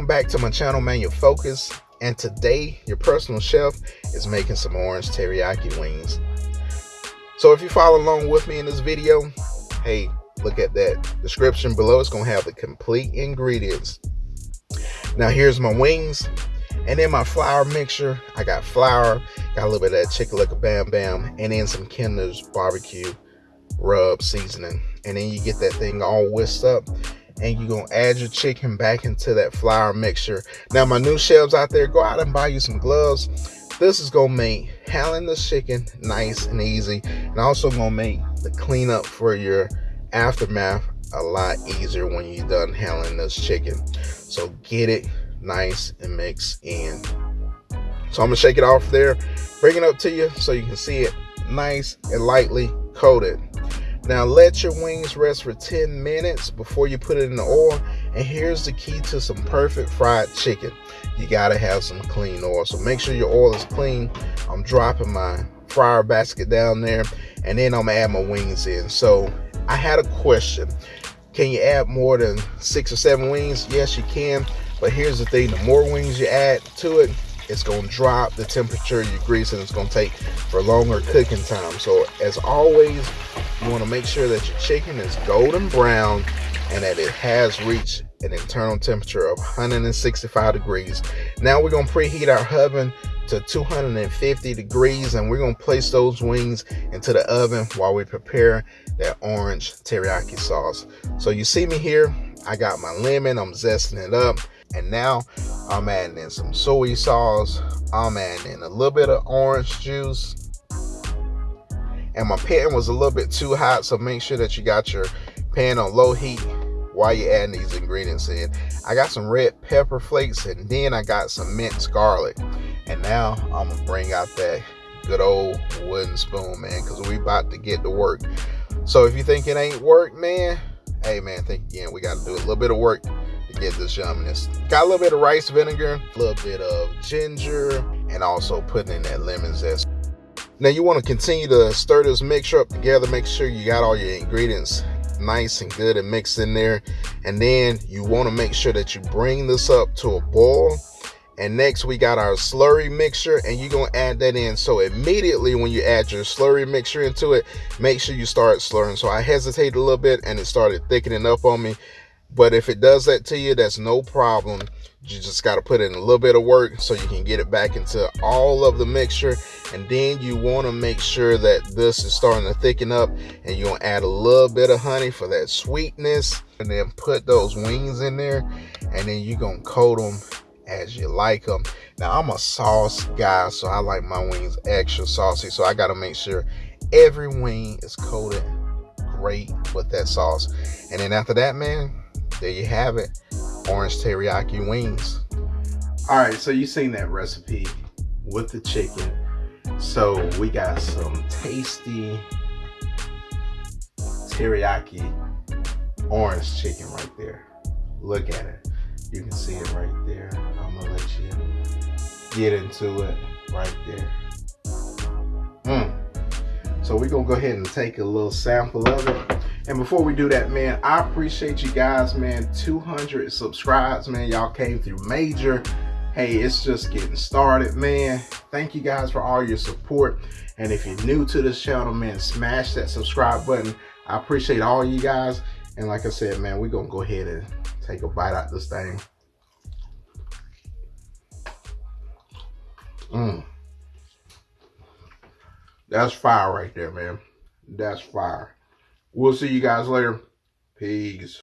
welcome back to my channel, man, your focus. And today, your personal chef is making some orange teriyaki wings. So if you follow along with me in this video, hey, look at that description below. It's gonna have the complete ingredients. Now here's my wings. And then my flour mixture, I got flour, got a little bit of that Chick-a-Lick Bam Bam, and then some Kinder's barbecue rub seasoning. And then you get that thing all whisked up and you're gonna add your chicken back into that flour mixture. Now my new chefs out there, go out and buy you some gloves. This is gonna make handling the chicken nice and easy and also gonna make the cleanup for your aftermath a lot easier when you're done handling this chicken. So get it nice and mixed in. So I'm gonna shake it off there, bring it up to you so you can see it nice and lightly coated. Now let your wings rest for 10 minutes before you put it in the oil. And here's the key to some perfect fried chicken. You gotta have some clean oil. So make sure your oil is clean. I'm dropping my fryer basket down there and then I'm gonna add my wings in. So I had a question. Can you add more than six or seven wings? Yes, you can. But here's the thing, the more wings you add to it, it's going to drop the temperature of your grease and it's going to take for longer cooking time. So as always, you want to make sure that your chicken is golden brown and that it has reached an internal temperature of 165 degrees. Now we're going to preheat our oven to 250 degrees and we're going to place those wings into the oven while we prepare that orange teriyaki sauce. So you see me here, I got my lemon, I'm zesting it up. And now I'm adding in some soy sauce. I'm adding in a little bit of orange juice. And my pan was a little bit too hot, so make sure that you got your pan on low heat while you're adding these ingredients in. I got some red pepper flakes and then I got some minced garlic. And now I'm gonna bring out that good old wooden spoon, man, because we about to get to work. So if you think it ain't work, man, hey man, think again. We got to do a little bit of work to get this yumminess. Got a little bit of rice vinegar, a little bit of ginger, and also putting in that lemon zest. Now you want to continue to stir this mixture up together. Make sure you got all your ingredients nice and good and mixed in there. And then you want to make sure that you bring this up to a boil. And next we got our slurry mixture and you're going to add that in. So immediately when you add your slurry mixture into it, make sure you start slurring. So I hesitated a little bit and it started thickening up on me. But if it does that to you, that's no problem. You just got to put in a little bit of work so you can get it back into all of the mixture. And then you want to make sure that this is starting to thicken up. And you're going to add a little bit of honey for that sweetness. And then put those wings in there. And then you're going to coat them as you like them. Now, I'm a sauce guy, so I like my wings extra saucy. So I got to make sure every wing is coated great with that sauce. And then after that, man, there you have it. Orange teriyaki wings. All right so you seen that recipe with the chicken. So we got some tasty teriyaki orange chicken right there. Look at it. You can see it right there. I'm gonna let you get into it right there. Mm. so we're gonna go ahead and take a little sample of it and before we do that, man, I appreciate you guys, man. 200 subscribes, man. Y'all came through major. Hey, it's just getting started, man. Thank you guys for all your support. And if you're new to this channel, man, smash that subscribe button. I appreciate all you guys. And like I said, man, we're going to go ahead and take a bite out this thing. Mmm. That's fire right there, man. That's fire. We'll see you guys later. Peace.